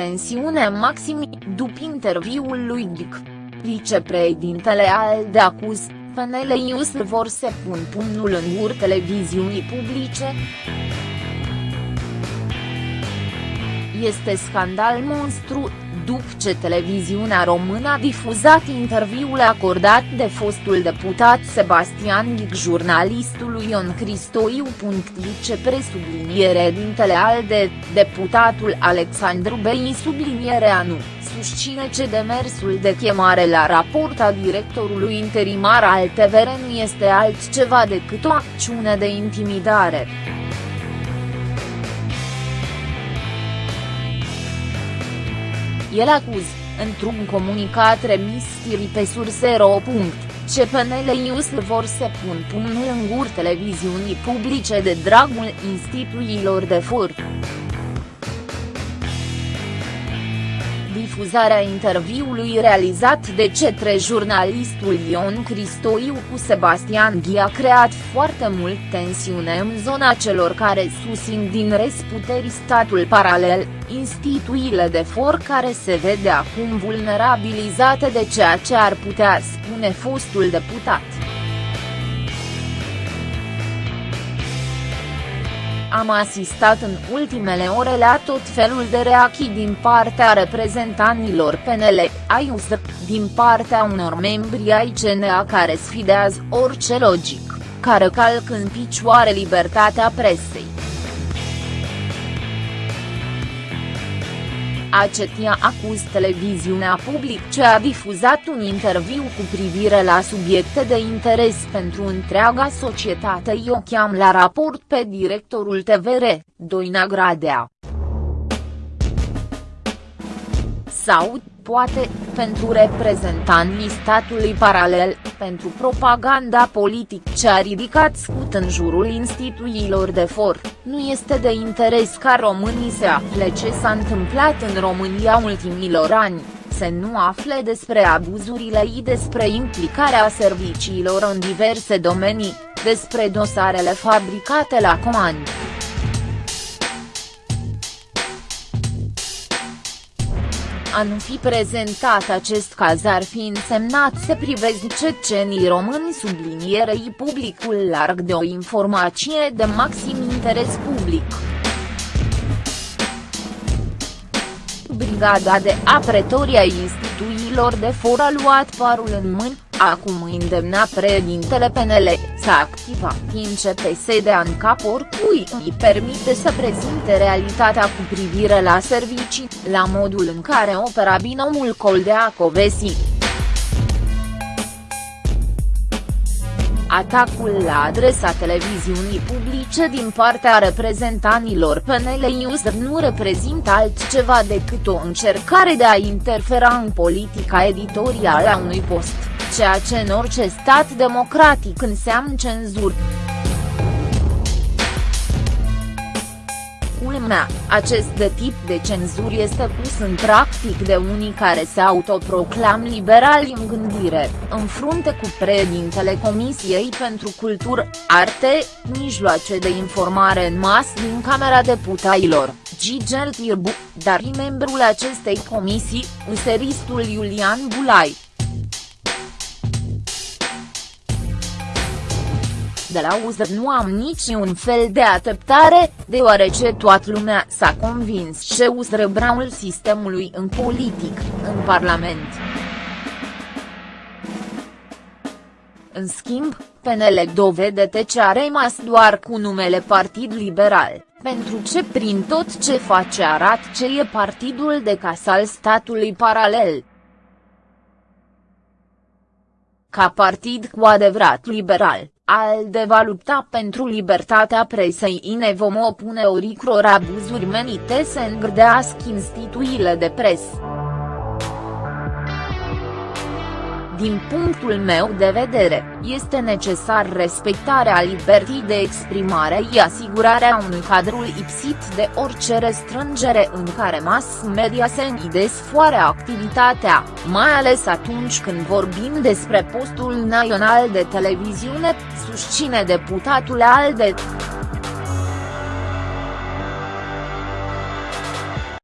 tensiune maximă după interviul lui Dic. Vicepreședintele ALDE acuz, PNL Ius vor să pun pumnul în gur televiziunii publice. Este scandal monstru, după ce televiziunea română a difuzat interviul acordat de fostul deputat Sebastian Ghic jurnalistului Ion Cristoiu. Ce presubliniere dintele ALDE, deputatul Alexandru Bei sublinierea nu, susține ce demersul de chemare la raport a directorului interimar al TVR nu este altceva decât o acțiune de intimidare. El acuz, într-un comunicat remis Tiri pe surse.ro. CPNL News vor să pun pumnul în gur televiziunii publice de dragul instituțiilor de for. Difuzarea interviului realizat de cetre jurnalistul Ion Cristoiu cu Sebastian Ghi a creat foarte mult tensiune în zona celor care susțin din resputeri statul paralel, instituțiile de for care se vede acum vulnerabilizate de ceea ce ar putea spune fostul deputat. Am asistat în ultimele ore la tot felul de reacții din partea reprezentanților PNL, ai USR, din partea unor membri ai CNA care sfidează orice logic, care calc în picioare libertatea presei. Acetia acuz televiziunea public ce a difuzat un interviu cu privire la subiecte de interes pentru întreaga societate i-o cheam la raport pe directorul TVR, Doina Gradea. Sau, poate, pentru reprezentanții statului paralel, pentru propaganda politic ce a ridicat scut în jurul instituțiilor de for, nu este de interes ca românii să afle ce s-a întâmplat în România ultimilor ani, să nu afle despre abuzurile și despre implicarea serviciilor în diverse domenii, despre dosarele fabricate la comandă. A nu fi prezentat acest caz ar fi însemnat să privezi cecenii români sublinierei publicul larg de o informație de maxim interes public. Brigada de Apretoria instituțiilor de for a luat parul în mâini, acum îndemna președintele PNL, să activa INCPS de ANCAP oricui îi permite să prezinte realitatea cu privire la servicii, la modul în care opera binomul Coldea Covesi. Atacul la adresa televiziunii publice din partea reprezentanilor PNL User nu reprezintă altceva decât o încercare de a interfera în politica editorială a unui post, ceea ce în orice stat democratic înseamnă cenzură. culmea, acest de tip de cenzură este pus în practic de unii care se autoproclam liberali în gândire, în frunte cu președintele Comisiei pentru Cultură, Arte, Mijloace de Informare în Mas din Camera Deputaților, Gigel Tirbu, dar membrul acestei comisii, useristul Iulian Bulai. De la UZR nu am niciun fel de ateptare, deoarece toată lumea s-a convins ce UZR braul sistemului în politic, în Parlament. În schimb, PNL dovede ce a rămas doar cu numele Partid Liberal, pentru ce prin tot ce face arată ce e partidul de casal statului paralel. Ca partid cu adevărat liberal, ALDE va lupta pentru libertatea presei ne vom opune oricror abuzuri menite să îngrdească instituțiile de presă. Din punctul meu de vedere, este necesar respectarea libertății de exprimare și asigurarea unui cadru lipsit de orice restrângere în care mass media se îndesfoare activitatea, mai ales atunci când vorbim despre postul național de televiziune, susține deputatul ALDE.